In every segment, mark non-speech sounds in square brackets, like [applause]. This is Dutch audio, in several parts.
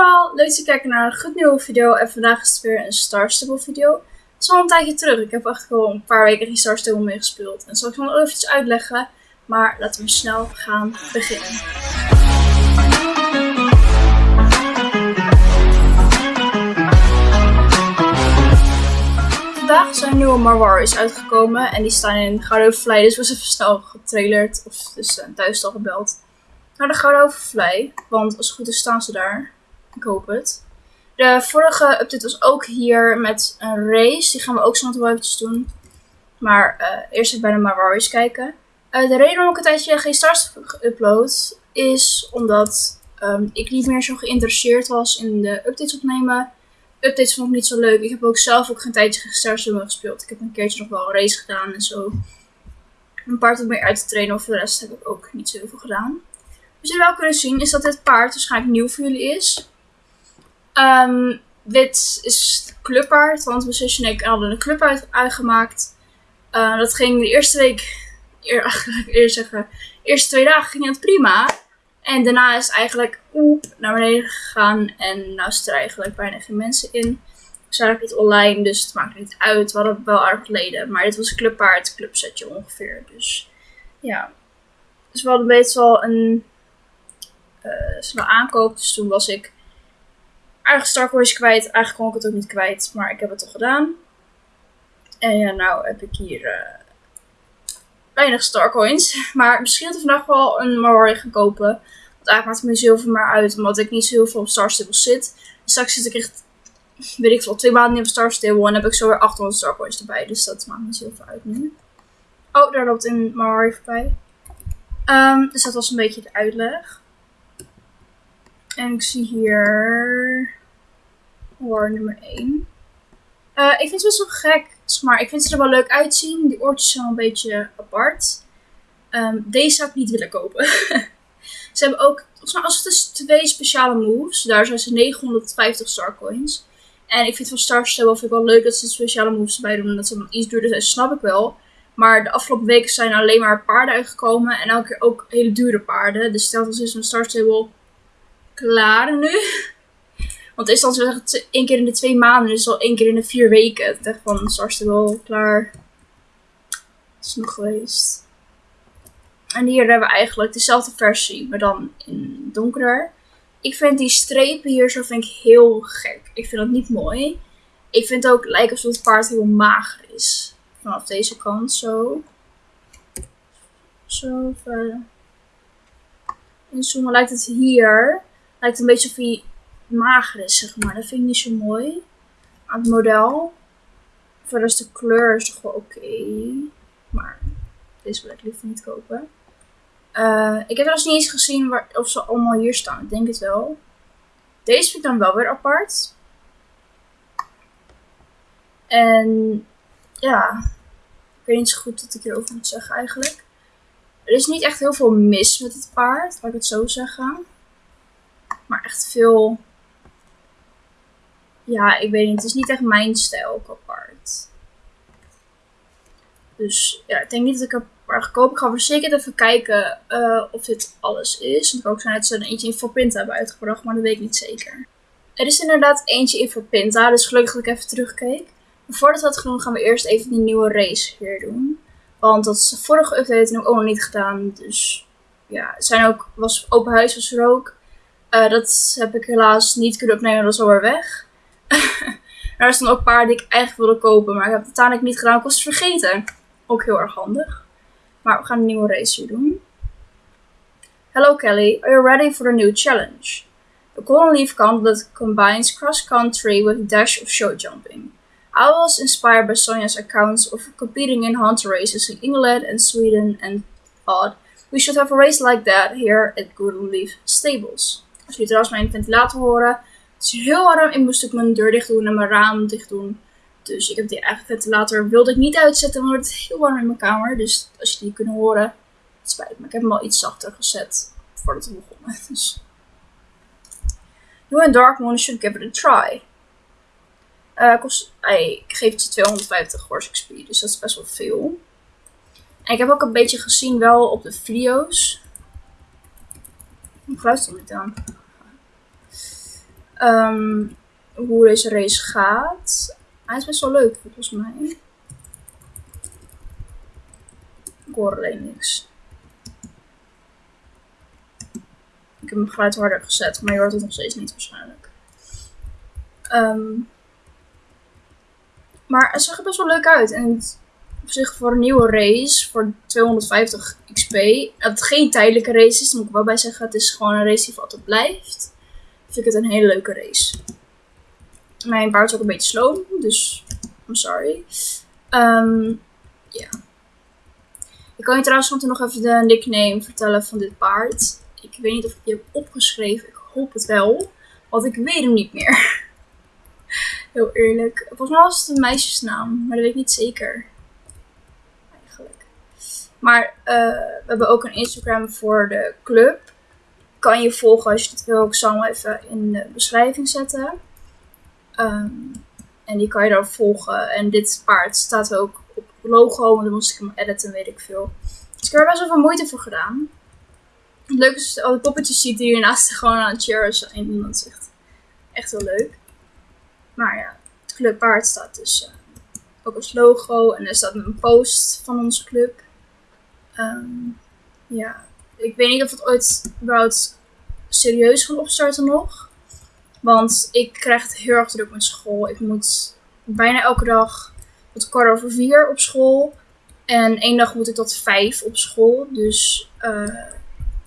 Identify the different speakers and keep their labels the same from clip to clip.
Speaker 1: allemaal, leuk je kijken naar een goed nieuwe video. En vandaag is het weer een Star Stable video. Het is al een tijdje terug. Ik heb echt wel een paar weken geen Star Stable meer gespeeld. En zal ik nog even uitleggen. Maar laten we snel gaan beginnen. Vandaag zijn nieuwe Marwaris uitgekomen. En die staan in Gouden. Dus was even snel getrailerd. Of dus uh, thuis al gebeld naar de Gouden Vlei. Want als het goed is staan ze daar. Ik hoop het. De vorige update was ook hier met een race. Die gaan we ook zo nog wel eventjes doen. Maar uh, eerst even bij de Marwaris kijken. Uh, de reden waarom ik een tijdje geen stars geüpload is omdat um, ik niet meer zo geïnteresseerd was in de updates opnemen. Updates vond ik niet zo leuk. Ik heb ook zelf ook geen tijdje geen stars gespeeld. Ik heb een keertje nog wel een race gedaan en zo. Een paard wat meer uit te trainen, of voor de rest heb ik ook niet zo heel veel gedaan. Wat jullie wel kunnen zien is dat dit paard waarschijnlijk nieuw voor jullie is. Um, dit is clubpaard, want mijn zusje en ik hadden een club uit, uitgemaakt. Uh, dat ging de eerste week, eer, [laughs] eerst zeggen, de eerste twee dagen ging het prima. En daarna is het eigenlijk oep naar beneden gegaan en nu zitten er eigenlijk bijna geen mensen in. We zijn ook niet online, dus het maakt niet uit. We hadden wel aardig leden, maar dit was een clubpaard, clubsetje ongeveer. Dus ja, dus we hadden wel een uh, snel aankoop. Dus toen was ik eigenlijk Starcoins kwijt. Eigenlijk kon ik het ook niet kwijt, maar ik heb het toch gedaan. En ja, nou heb ik hier uh, weinig Starcoins. [laughs] Maar misschien dat ik vandaag wel een Marwari gaan kopen. Want eigenlijk maakt het me zoveel meer uit, omdat ik niet zo heel veel op Star Stable zit. Dus straks zit ik echt, [laughs] weet ik veel, twee maanden in op Star Stable. En heb ik zo weer 800 Starcoins erbij. Dus dat maakt me zoveel uit nu. Oh, daar loopt een Marwari voorbij. Um, dus dat was een beetje de uitleg. En ik zie hier war nummer 1. Uh, ik vind het best wel gek, maar ik vind ze er wel leuk uitzien. Die oortjes zijn wel een beetje apart. Um, deze zou ik niet willen kopen. [laughs] ze hebben ook, als het dus twee speciale moves. Daar zijn ze 950 star coins. En ik vind van Star Stable vind ik wel leuk dat ze speciale moves erbij doen. En dat ze dan iets duurder zijn, snap ik wel. Maar de afgelopen weken zijn alleen maar paarden uitgekomen. En elke keer ook hele dure paarden. Dus stel dat ze dus een Star Stable klaar nu. [laughs] Want het is dan zo één keer in de twee maanden, dus al één keer in de vier weken. Het echt van wel klaar. is nog geweest. En hier hebben we eigenlijk dezelfde versie, maar dan in donkerder. Ik vind die strepen hier zo vind ik heel gek. Ik vind dat niet mooi. Ik vind het ook lijkt alsof het paard heel mager is. Vanaf deze kant zo. Zo ver. En zo lijkt het hier lijkt een beetje of hij mager is, zeg maar. Dat vind ik niet zo mooi aan het model. Verder is de kleur is toch wel oké. Maar deze wil ik liever niet kopen. Uh, ik heb trouwens niet eens gezien waar, of ze allemaal hier staan. Ik denk het wel. Deze vind ik dan wel weer apart. En ja, ik weet niet zo goed wat ik hierover moet zeggen eigenlijk. Er is niet echt heel veel mis met het paard, laat ik het zo zeggen. Maar echt veel... Ja, ik weet niet. Het is niet echt mijn stijl qua paard. Dus ja, ik denk niet dat ik er ga kopen. Ik ga zeker even kijken uh, of dit alles is. Het kan ook zijn dat ze er eentje in Forpinta hebben uitgebracht, maar dat weet ik niet zeker. Er is inderdaad eentje in Forpinta, dus gelukkig dat ik even terugkeek. Maar voordat we dat gaan gaan we eerst even die nieuwe race hier doen. Want dat is de vorige update ook nog niet gedaan. Dus ja, het zijn ook, was open huis was er ook. Uh, dat heb ik helaas niet kunnen opnemen, dat is alweer weg. [laughs] er staan ook paar die ik eigenlijk wilde kopen, maar ik heb het uiteindelijk niet gedaan. Ik was het vergeten. Ook heel erg handig. Maar we gaan een nieuwe race hier doen. Hello Kelly, are you ready for the new challenge? The Golden Leaf that combines cross-country with dash of show jumping. I was inspired by Sonia's accounts of competing in hunter races in England and Sweden and thought we should have a race like that here at Golden Leaf Stables. Als jullie trouwens mijn ventilator horen. Het is heel warm. Ik moest ook mijn deur dicht doen en mijn raam dicht doen. Dus ik heb die eigen ventilator wilde ik niet uitzetten, want het is heel warm in mijn kamer. Dus als jullie kunnen horen, het spijt me. Ik heb hem al iets zachter gezet voordat we begonnen. [laughs] Dus. You Dark Moon should give it a try. Uh, kost, ik geef het 250 horse XP, dus dat is best wel veel. En ik heb ook een beetje gezien wel op de video's. Ik luister niet aan. Ehm, hoe deze race gaat. Hij is best wel leuk volgens mij. Ik hoor alleen niks. Ik heb mijn geluid harder gezet, maar je hoort het nog steeds niet waarschijnlijk. Ehm, maar het zag er best wel leuk uit. En het, op zich voor een nieuwe race, voor 250 XP. Dat het geen tijdelijke race is, moet ik wel bij zeggen. Het is gewoon een race die voor altijd blijft. Vind ik het een hele leuke race. Mijn paard is ook een beetje slow, dus I'm sorry. Ehm, ja. Ik kan je trouwens nog even de nickname vertellen van dit paard. Ik weet niet of ik die heb opgeschreven. Ik hoop het wel. Want ik weet hem niet meer. [laughs] Heel eerlijk. Volgens mij was het een meisjesnaam. Maar dat weet ik niet zeker. Eigenlijk. Maar uh, we hebben ook een Instagram voor de club. Kan je volgen als je het wil. Ik zal hem even in de beschrijving zetten. Um, en die kan je dan volgen. En dit paard staat ook op logo. Want dan moest ik hem editen, weet ik veel. Dus ik heb er best wel veel moeite voor gedaan. Het leuke is je alle poppetjes ziet die hiernaast [laughs] gewoon aan het cheeren zijn. En dat is echt, echt heel leuk. Maar ja, het clubpaard staat dus uh, ook als logo. En er staat een post van onze club. Um, ja, ik weet niet of het ooit überhaupt serieus gaat opstarten nog. Want ik krijg het heel erg druk met school. Ik moet bijna elke dag tot kwart over vier op school. En één dag moet ik tot vijf op school. Dus uh,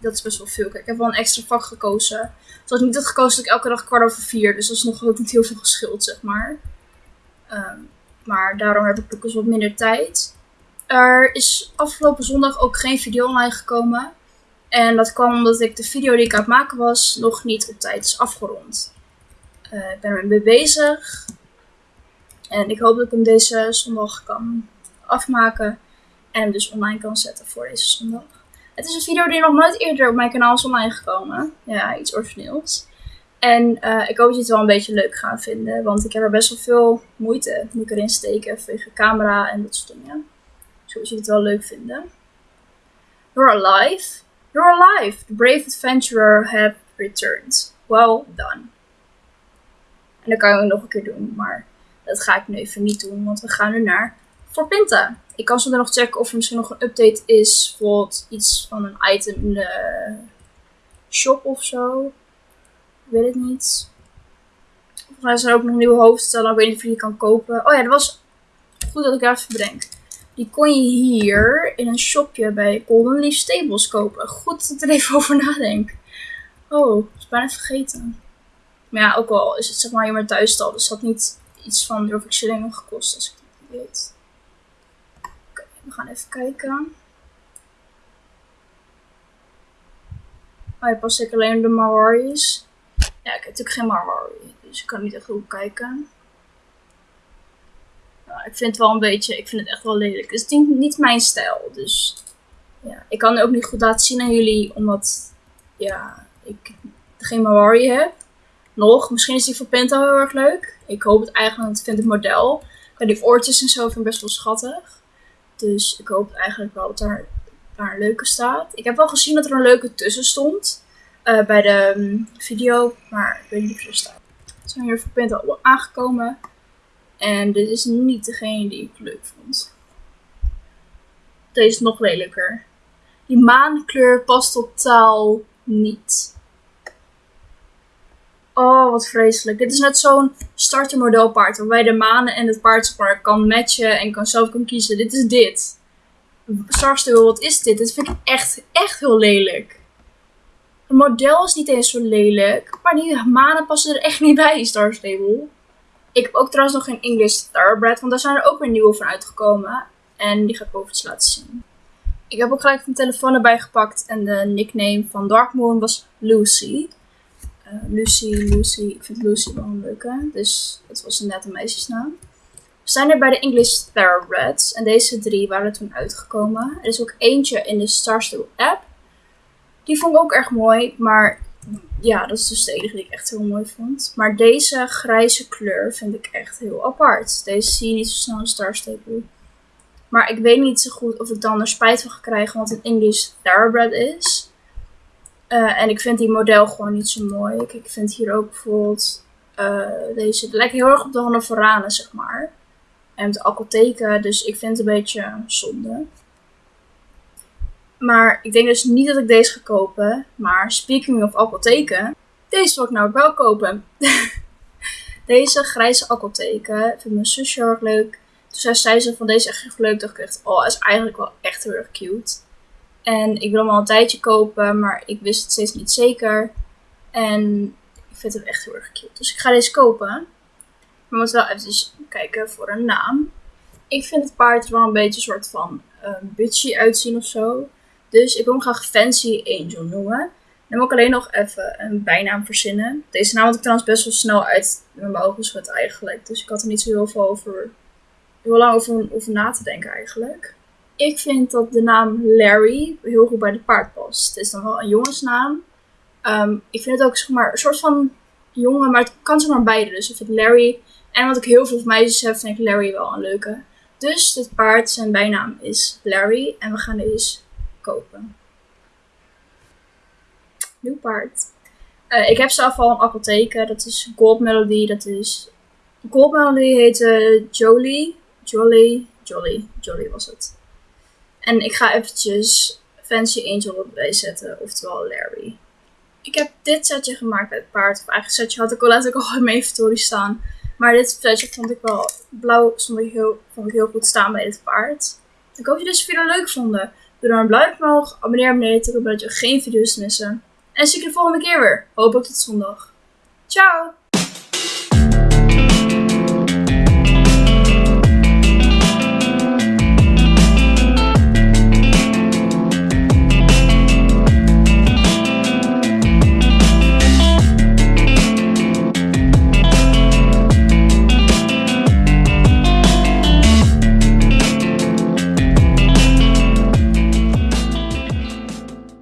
Speaker 1: dat is best wel veel. Ik heb wel een extra vak gekozen. Dus had ik niet had gekozen dat ik elke dag kwart over vier. Dus dat is nog ook niet heel veel geschild, zeg maar. Um, maar daarom heb ik ook eens wat minder tijd. Er is afgelopen zondag ook geen video online gekomen. En dat kwam omdat ik de video die ik aan het maken was nog niet op tijd is afgerond. Uh, ik ben er mee bezig. En ik hoop dat ik hem deze zondag kan afmaken. En dus online kan zetten voor deze zondag. Het is een video die nog nooit eerder op mijn kanaal is online gekomen. Ja, iets origineels. En uh, ik hoop dat je het wel een beetje leuk gaan vinden. Want ik heb er best wel veel moeite moet ik erin steken. Vanwege camera en dat soort dingen. Dus hoop dat je het wel leuk vinden. You're alive. You're alive. The brave adventurer have returned. Well done. En dat kan ik nog een keer doen. Maar dat ga ik nu even niet doen. Want we gaan nu naar Pinta. Ik kan zo nog checken of er misschien nog een update is. Bijvoorbeeld iets van een item in de shop of zo. Ik weet het niet. Volgens mij zijn er ook nog nieuwe hoofdstellen. Ik weet niet of je die kan kopen. Oh ja, dat was goed dat ik daar even bedenk. Die kon je hier in een shopje bij Golden Leaf Stables kopen. Goed dat ik er even [laughs] over nadenk. Oh, dat is bijna vergeten. Maar ja, ook al is het zeg maar hier maar thuisstal. Dus dat niet iets van heel veel shillingen gekost als ik het niet weet. We gaan even kijken. Oh, je past zeker alleen de Marwaris. Ja, ik heb natuurlijk geen Marwari, dus ik kan niet echt goed kijken. Nou, ik vind het wel een beetje, ik vind het echt wel lelijk. Het is niet, mijn stijl, dus ja. Ik kan het ook niet goed laten zien aan jullie, omdat ja, ik geen Marwari heb. Nog, misschien is die voor Penta heel erg leuk. Ik hoop het eigenlijk, want ik vind het model. Die oortjes en zo vind ik best wel schattig. Dus ik hoop eigenlijk wel dat daar, een leuke staat. Ik heb wel gezien dat er een leuke tussen stond. Uh, bij de um, video. Maar ik weet niet of er staat. We zijn hier voor Penta aangekomen. En dit is niet degene die ik leuk vond. Deze is nog lelijker. Die maankleur past totaal niet. Oh, wat vreselijk. Dit is net zo'n startermodelpaard waarbij de manen en het paard kan matchen en kan zelf kan kiezen. Dit is dit. Starstable, wat is dit? Dit vind ik echt, echt heel lelijk. Het model is niet eens zo lelijk, maar die manen passen er echt niet bij, Starstable. Ik heb ook trouwens nog geen English Thoroughbred, want daar zijn er ook weer nieuwe van uitgekomen. En die ga ik overigens laten zien. Ik heb ook gelijk mijn telefoon erbij gepakt en de nickname van Darkmoon was Lucy. Uh, Lucy, Lucy, ik vind Lucy wel een leuke, dus dat was net een meisjesnaam. We zijn er bij de English Thoroughbreds en deze drie waren toen uitgekomen. Er is ook eentje in de Starstable app. Die vond ik ook erg mooi, maar ja, dat is dus de enige die ik echt heel mooi vond. Maar deze grijze kleur vind ik echt heel apart. Deze zie je niet zo snel in Star Stable. Maar ik weet niet zo goed of ik dan er spijt van ga krijgen, want het English Thoroughbred is. Eh, en ik vind die model gewoon niet zo mooi. Kijk, ik vind hier ook bijvoorbeeld uh, deze. Het lijkt heel erg op de Hannoveranen, zeg maar. En de apotheken, dus ik vind het een beetje zonde. Maar ik denk dus niet dat ik deze ga kopen. Maar speaking of apotheken, deze wil ik nou wel kopen. [laughs] deze grijze apotheken vind mijn zusje heel erg leuk. Toen zei ze van deze echt echt leuk. dacht ik echt, oh, is eigenlijk wel echt heel erg cute. En ik wil hem al een tijdje kopen, maar ik wist het steeds niet zeker. En ik vind hem echt heel erg cute. Dus ik ga deze kopen. Maar we moeten wel even kijken voor een naam. Ik vind het paard wel een beetje een soort van um, bitchy uitzien of zo. Dus ik wil hem graag Fancy Angel noemen. Dan moet ik alleen nog even een bijnaam verzinnen. Deze naam had ik trouwens best wel snel uit mijn ogen geschud eigenlijk. Dus ik had er niet zo heel veel over, heel lang over, na te denken eigenlijk. Ik vind dat de naam Larry heel goed bij de paard past. Het is dan wel een jongensnaam. Um, ik vind het ook zeg maar, een soort van jongen, maar het kan zeg maar beide. Dus ik vind Larry, en wat ik heel veel meisjes heb, vind ik Larry wel een leuke. Dus dit paard, zijn bijnaam is Larry. En we gaan deze kopen. Nieuw paard. Uh, ik heb zelf al een apotheker. Dat is Gold Melody. Dat is... Gold Melody heette Jolie. Jolly. Jolly. Jolly was het. En ik ga eventjes Fancy Angel erbij zetten, oftewel Larry. Ik heb dit setje gemaakt met paard. Of eigenlijk setje had ik al letterlijk al in mijn inventory staan. Maar dit setje vond ik wel blauw, stond ik heel, vond ik heel goed staan bij dit paard. Ik hoop dat je deze video leuk vonden. Doe dan een blauw omhoog, abonneer beneden, zodat je geen video's missen. En zie ik je de volgende keer weer. Hopelijk tot zondag. Ciao!